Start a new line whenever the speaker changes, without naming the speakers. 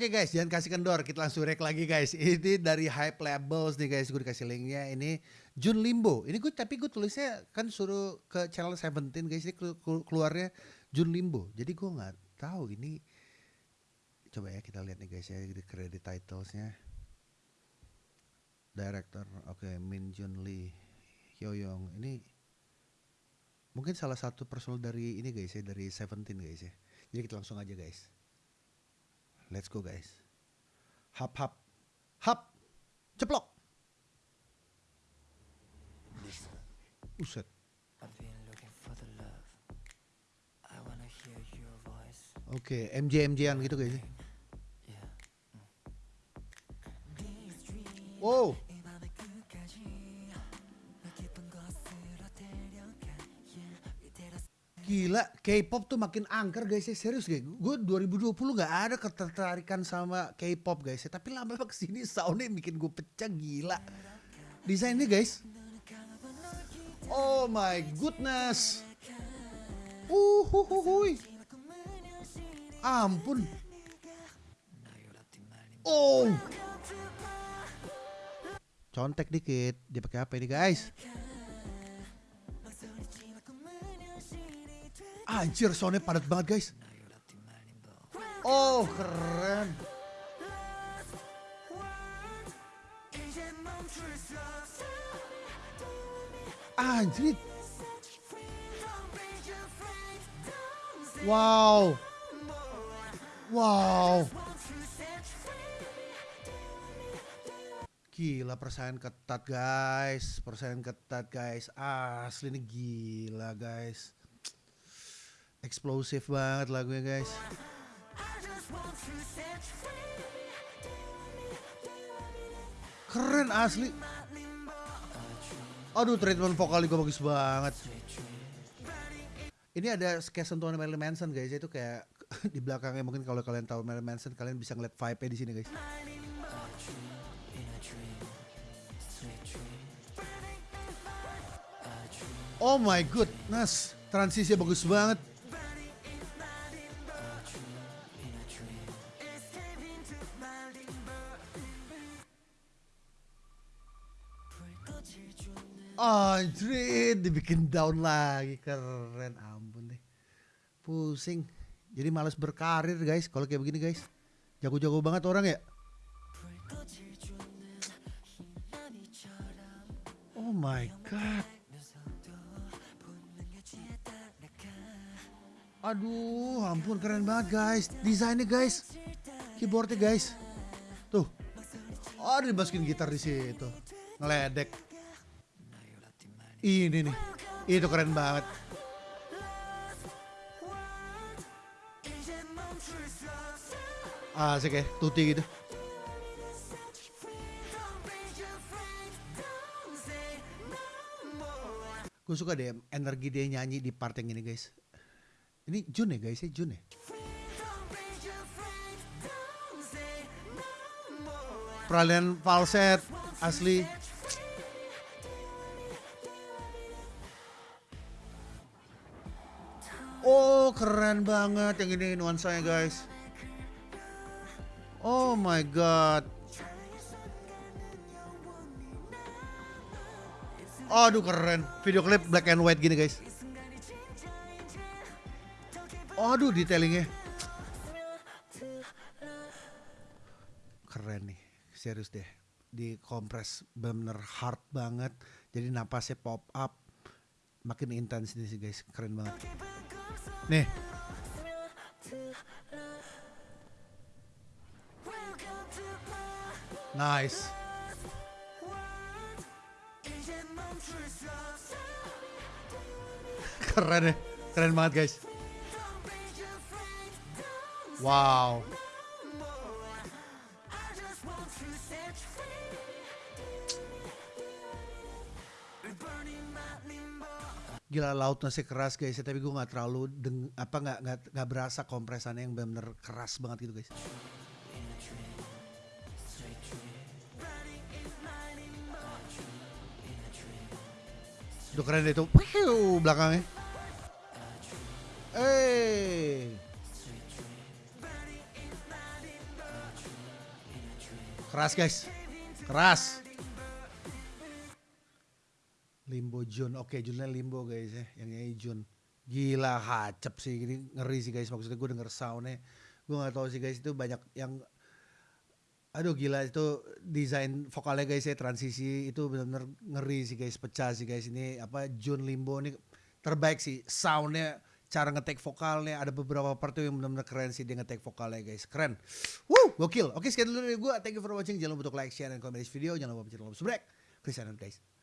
Oke guys, jangan kasih kendor, kita langsung rek lagi guys. Ini dari Hype Labels nih guys, gue dikasih linknya. Ini Jun Limbo. Ini gue tapi gue tulisnya kan suruh ke channel Seventeen guys, ini keluarnya Jun Limbo. Jadi gue nggak tahu ini. Coba ya kita lihat nih guys ya di credit titlesnya. Director, oke okay, Min Jun Lee, Hyoyong. Ini mungkin salah satu personal dari ini guys ya dari Seventeen guys ya. Jadi kita langsung aja guys. Let's go guys. Hap hap. Hap. Ceplok. Uset. Oke, okay, MJ MJ-an gitu guys. Wow. Gila, K-pop tuh makin angker guys ya, serius guys. Gue 2020 gak ada ketertarikan sama K-pop guys ya. Tapi lama-lama ke sini soundnya bikin gue pecah gila. Desainnya guys. Oh my goodness. Uhuhuhui. Ampun. Oh. Contek dikit. Dia pakai apa ini guys? Anjir soundnya padat banget guys. Oh keren. Anjir. Wow. Wow. Gila persaingan ketat guys, persaingan ketat guys. Asli ini gila guys. Eksplosif banget lagunya guys. Keren asli. Aduh treatment vokal juga bagus banget. Ini ada kayak sentuhan Marilyn Manson guys itu kayak di belakangnya mungkin kalau kalian tahu Marilyn Manson kalian bisa ngeliat vibe-nya di sini guys. Oh my goodness, transisi bagus banget. Anjir, dibikin down lagi. Keren, ampun deh. Pusing. Jadi males berkarir guys kalau kayak begini guys. Jago-jago banget orang ya. Oh my god. Aduh, ampun keren banget guys. Desainnya guys. Keyboardnya guys. Tuh. Oh, dimasukin gitar di situ. Ngeledek. Ini nih. Itu keren banget. Asik ya, tuti gitu. Gue suka deh energi dia nyanyi di part yang ini guys. Ini Jun ya guys ya, Jun ya. Peralihan falset asli Oh keren banget yang ini nuansanya guys. Oh my god. Aduh keren. Video klip black and white gini guys. Aduh detailingnya. Keren nih. Serius deh. Di kompres bener hard banget. Jadi napasnya pop up. Makin intens ini sih guys. Keren banget. Nih. Nice. Keren ya. Keren banget guys. Wow. Gila lautnya sih keras guys ya tapi gue nggak terlalu deng apa nggak nggak berasa kompresannya yang benar-benar keras banget gitu guys Udah keren deh itu. belakangnya. Eh. Keras guys. Keras. Limbo Jun. Oke, Junnya Limbo guys ya. Yang ini Jun. Gila hacep sih. Ini ngeri sih guys. Maksudnya gue denger soundnya. Gue gak tahu sih guys. Itu banyak yang Aduh gila. Itu desain vokalnya guys ya. Transisi itu benar-benar ngeri sih guys. Pecah sih guys. Ini apa Jun Limbo ini terbaik sih. Soundnya cara ngetek vokalnya. Ada beberapa part yang benar-benar keren sih dia ngetek vokalnya guys. Keren. Woo gokil. Oke sekian dulu dari gue thank you for watching. Jangan lupa untuk like share dan komen di video. Jangan lupa pencet tombol subscribe. Chris guys